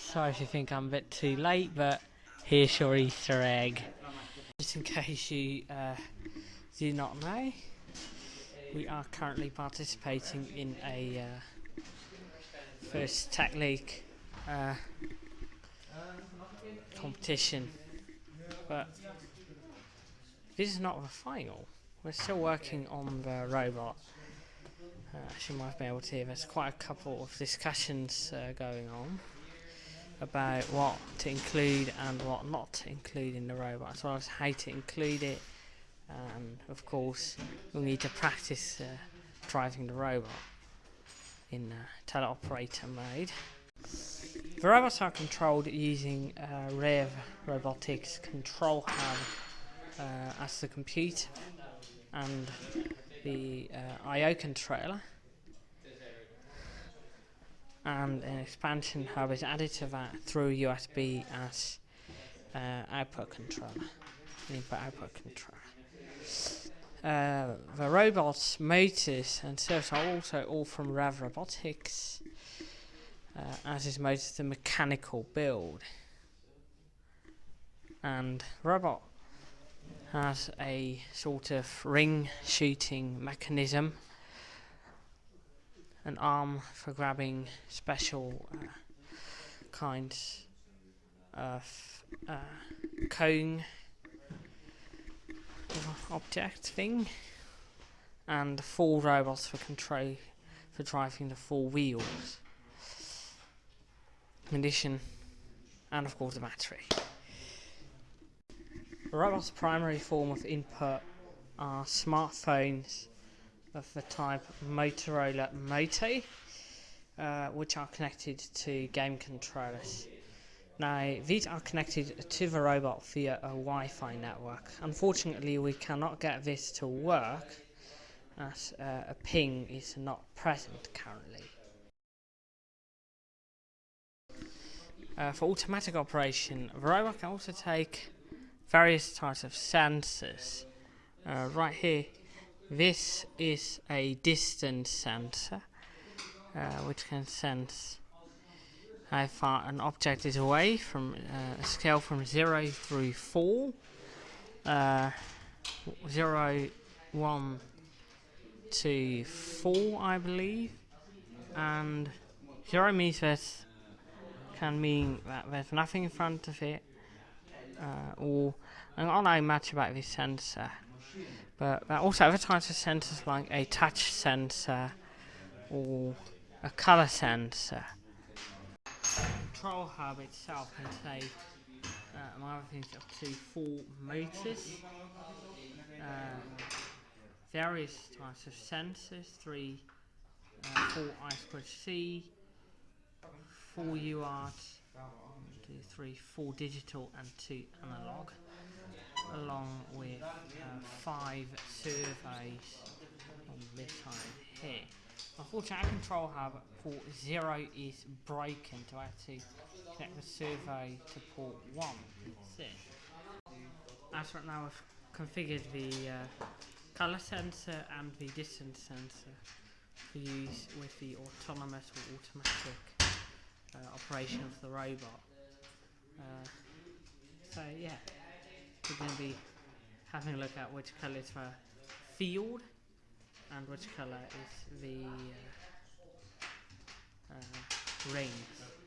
Sorry if you think I'm a bit too late, but here's your Easter egg. Just in case you uh, do not know, we are currently participating in a uh, first Tech League uh, competition, but this is not the final. We're still working on the robot. Uh, as you might be able to hear, there's quite a couple of discussions uh, going on about what to include and what not to include in the robot, as well as how to include it. And of course, we'll need to practice uh, driving the robot in uh, teleoperator mode. The robots are controlled using uh, Rev Robotics Control Hub uh, as the computer and the uh, I/O controller and an expansion hub is added to that through USB as uh, output controller, input output controller. Uh, the robots, motors and servos are also all from Rev Robotics, uh, as is most of the mechanical build. And robot has a sort of ring shooting mechanism an arm for grabbing special uh, kinds of uh, cone object thing and four robots for control for driving the four wheels in addition and of course the battery. The robot's primary form of input are smartphones of the type Motorola Moto, uh, which are connected to game controllers. Now, these are connected to the robot via a Wi-Fi network. Unfortunately, we cannot get this to work as uh, a ping is not present currently. Uh, for automatic operation, the robot can also take various types of sensors. Uh, right here this is a distance sensor, uh, which can sense how far an object is away from uh, a scale from 0 through 4. Uh, 0, 1 to 4, I believe. And 0 means that can mean that there's nothing in front of it. Uh, or, and I know much about this sensor. But that also advertises sensors like a touch sensor or a color sensor. Control hub itself can take, uh, among other things, up to four motors, uh, various types of sensors, three, uh, four I squared C, four UART, two, three, four digital and two analog along with uh, five servos on this side here. Unfortunately, our control hub port 0 is broken so I have to connect the servo to port 1. As right now, I've configured the uh, colour sensor and the distance sensor for use with the autonomous or automatic uh, operation of the robot. Uh, so yeah we're going to be having a look at which colour is for field and which colour is the uh, uh, rings.